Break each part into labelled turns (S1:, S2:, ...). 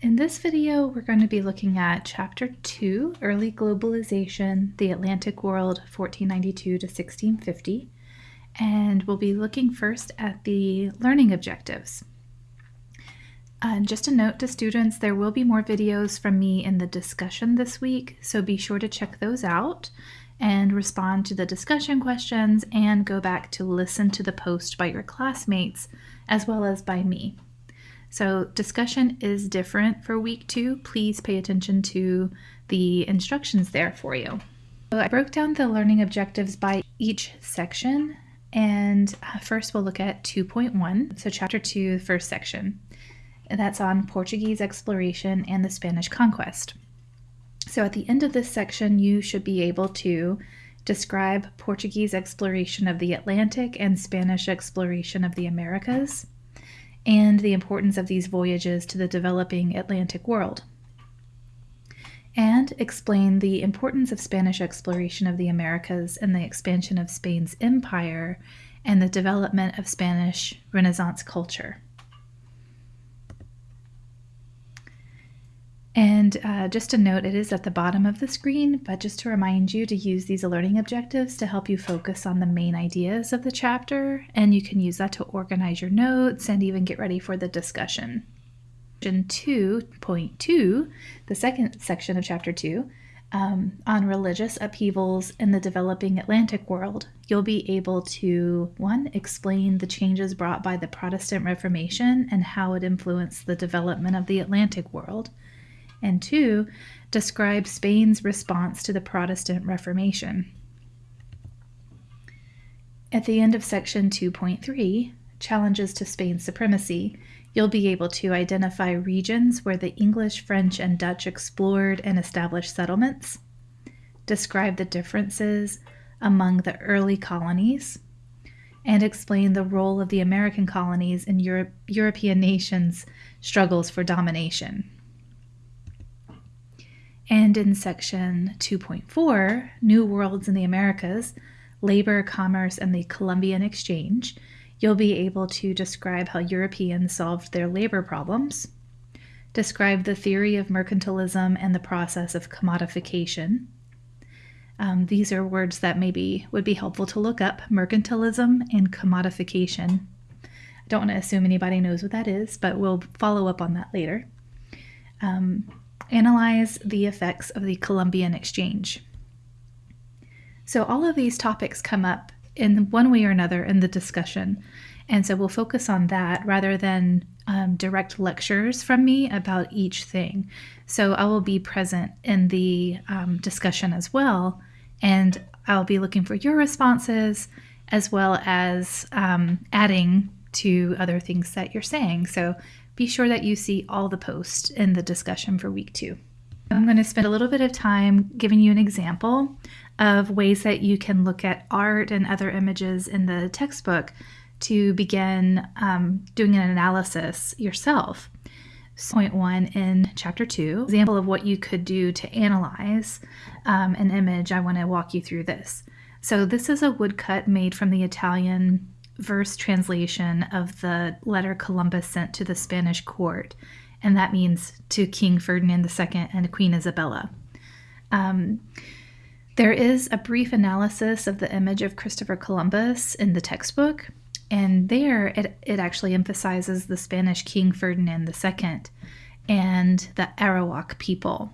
S1: In this video, we're going to be looking at Chapter 2, Early Globalization, the Atlantic World, 1492 to 1650. And we'll be looking first at the learning objectives. And just a note to students, there will be more videos from me in the discussion this week, so be sure to check those out and respond to the discussion questions and go back to listen to the post by your classmates as well as by me. So discussion is different for week two. Please pay attention to the instructions there for you. So I broke down the learning objectives by each section and uh, first we'll look at 2.1, so chapter 2, the first section. That's on Portuguese exploration and the Spanish conquest. So at the end of this section, you should be able to describe Portuguese exploration of the Atlantic and Spanish exploration of the Americas, and the importance of these voyages to the developing Atlantic world. And explain the importance of Spanish exploration of the Americas and the expansion of Spain's empire and the development of Spanish Renaissance culture. And uh, just a note, it is at the bottom of the screen, but just to remind you to use these learning objectives to help you focus on the main ideas of the chapter, and you can use that to organize your notes and even get ready for the discussion. Section 2.2, the second section of chapter 2, um, on religious upheavals in the developing Atlantic world, you'll be able to, one, explain the changes brought by the Protestant Reformation and how it influenced the development of the Atlantic world and two, describe Spain's response to the Protestant Reformation. At the end of section 2.3, Challenges to Spain's Supremacy, you'll be able to identify regions where the English, French, and Dutch explored and established settlements, describe the differences among the early colonies, and explain the role of the American colonies in Europe, European nations' struggles for domination. And in section 2.4, New Worlds in the Americas, Labor, Commerce, and the Columbian Exchange, you'll be able to describe how Europeans solved their labor problems, describe the theory of mercantilism and the process of commodification. Um, these are words that maybe would be helpful to look up mercantilism and commodification. I don't want to assume anybody knows what that is, but we'll follow up on that later. Um, analyze the effects of the Columbian Exchange. So, all of these topics come up in one way or another in the discussion. And so, we'll focus on that rather than um, direct lectures from me about each thing. So, I will be present in the um, discussion as well, and I'll be looking for your responses as well as um, adding to other things that you're saying. So, be sure that you see all the posts in the discussion for week two. I'm going to spend a little bit of time giving you an example of ways that you can look at art and other images in the textbook to begin um, doing an analysis yourself. Point one in chapter two, example of what you could do to analyze um, an image. I want to walk you through this. So this is a woodcut made from the Italian verse translation of the letter Columbus sent to the Spanish court, and that means to King Ferdinand II and Queen Isabella. Um, there is a brief analysis of the image of Christopher Columbus in the textbook, and there it, it actually emphasizes the Spanish King Ferdinand II and the Arawak people.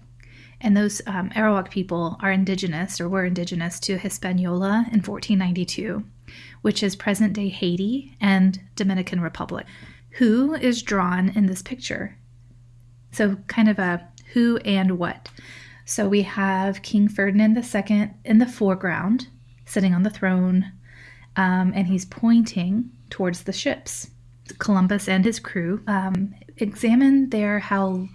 S1: And those um, Arawak people are indigenous or were indigenous to Hispaniola in 1492 which is present day Haiti and Dominican Republic. Who is drawn in this picture? So, kind of a who and what. So, we have King Ferdinand II in the foreground, sitting on the throne, um, and he's pointing towards the ships. Columbus and his crew um, examine there how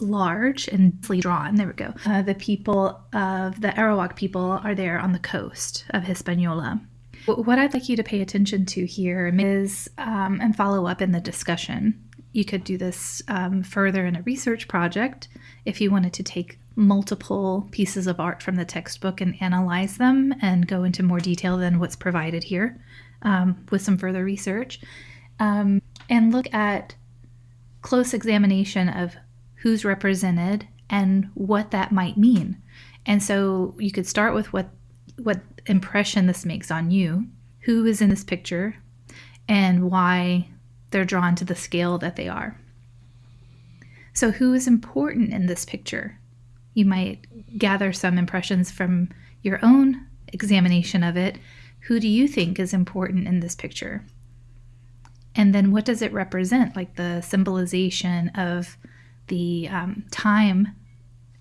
S1: large and drawn. There we go. Uh, the people of the Arawak people are there on the coast of Hispaniola. What I'd like you to pay attention to here is um, and follow up in the discussion. You could do this um, further in a research project if you wanted to take multiple pieces of art from the textbook and analyze them and go into more detail than what's provided here um, with some further research. Um, and look at close examination of who's represented, and what that might mean. And so you could start with what what impression this makes on you, who is in this picture, and why they're drawn to the scale that they are. So, who is important in this picture? You might gather some impressions from your own examination of it. Who do you think is important in this picture? And then, what does it represent? Like the symbolization of the um, time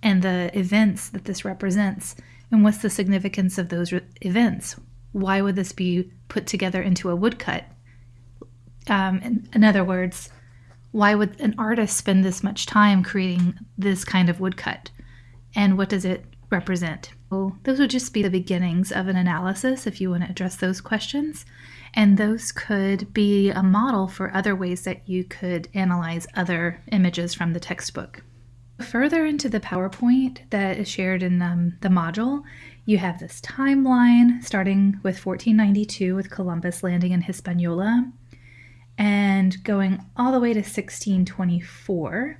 S1: and the events that this represents. And what's the significance of those re- events? Why would this be put together into a woodcut? Um, in, in other words, why would an artist spend this much time creating this kind of woodcut? And what does it represent? Well, those would just be the beginnings of an analysis if you want to address those questions. And those could be a model for other ways that you could analyze other images from the textbook. Further into the PowerPoint that is shared in um, the module, you have this timeline starting with 1492 with Columbus landing in Hispaniola and going all the way to 1624.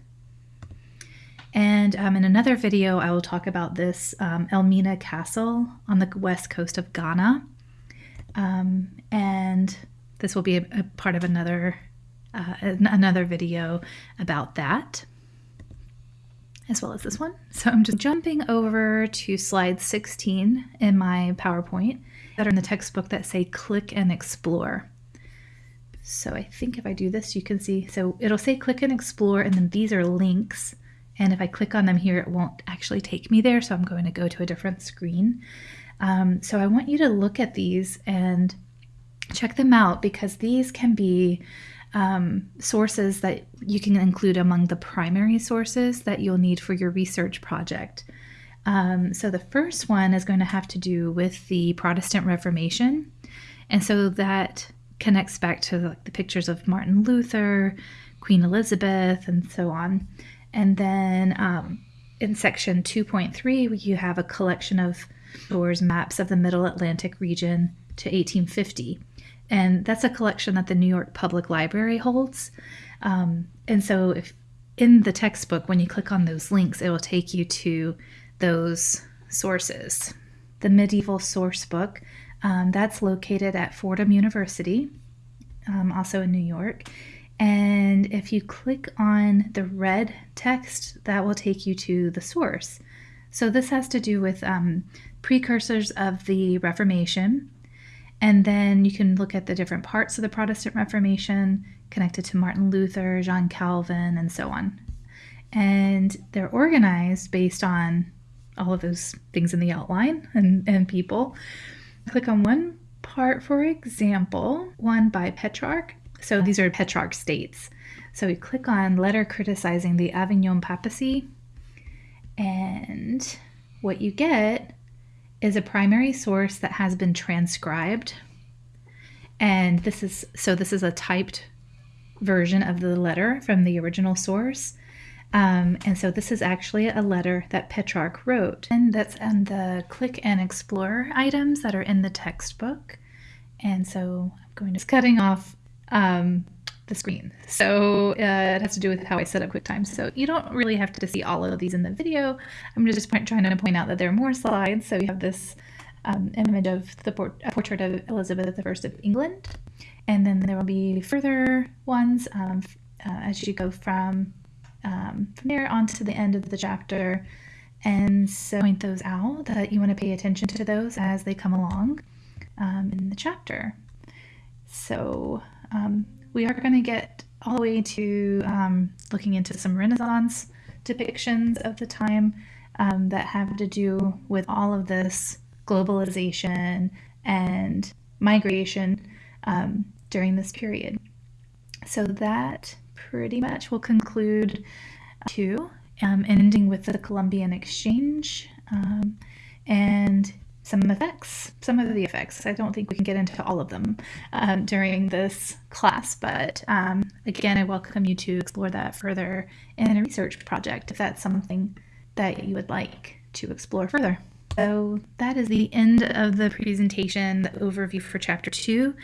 S1: And um, in another video, I will talk about this um, Elmina Castle on the west coast of Ghana. Um, and this will be a, a part of another uh, another video about that, as well as this one. So I'm just jumping over to slide 16 in my PowerPoint that are in the textbook that say click and explore. So I think if I do this, you can see, so it'll say click and explore, and then these are links. And if I click on them here, it won't actually take me there. So I'm going to go to a different screen. Um, so I want you to look at these and check them out because these can be um, sources that you can include among the primary sources that you'll need for your research project. Um, so the first one is going to have to do with the Protestant Reformation. And so that connects back to like the pictures of Martin Luther, Queen Elizabeth, and so on. And then um, in section 2.3, you have a collection of Doors maps of the Middle Atlantic region to 1850. And that's a collection that the New York Public Library holds. Um, and so, if in the textbook, when you click on those links, it will take you to those sources. The medieval source book um, that's located at Fordham University, um, also in New York. And if you click on the red text, that will take you to the source. So this has to do with um, precursors of the Reformation. And then you can look at the different parts of the Protestant Reformation connected to Martin Luther, John Calvin, and so on. And they're organized based on all of those things in the outline and, and people. Click on one part, for example, one by Petrarch. So these are Petrarch states. So we click on letter criticizing the Avignon papacy, and what you get is a primary source that has been transcribed. And this is so this is a typed version of the letter from the original source. Um, and so this is actually a letter that Petrarch wrote. And that's on the click and explore items that are in the textbook. And so I'm going to cutting off um, the screen. So uh, it has to do with how I set up QuickTime. So you don't really have to see all of these in the video. I'm just point, trying to point out that there are more slides. So you have this um, image of the port portrait of Elizabeth I of England. And then there will be further ones um, uh, as you go from um, from there on to the end of the chapter. And so point those out that you want to pay attention to those as they come along um, in the chapter. So um, we are going to get all the way to um, looking into some Renaissance depictions of the time um, that have to do with all of this globalization and migration um, during this period. So that pretty much will conclude two, um, ending with the Columbian Exchange um, and some effects, some of the effects. I don't think we can get into all of them um, during this class, but um, again, I welcome you to explore that further in a research project if that's something that you would like to explore further. So that is the end of the presentation, the overview for chapter two.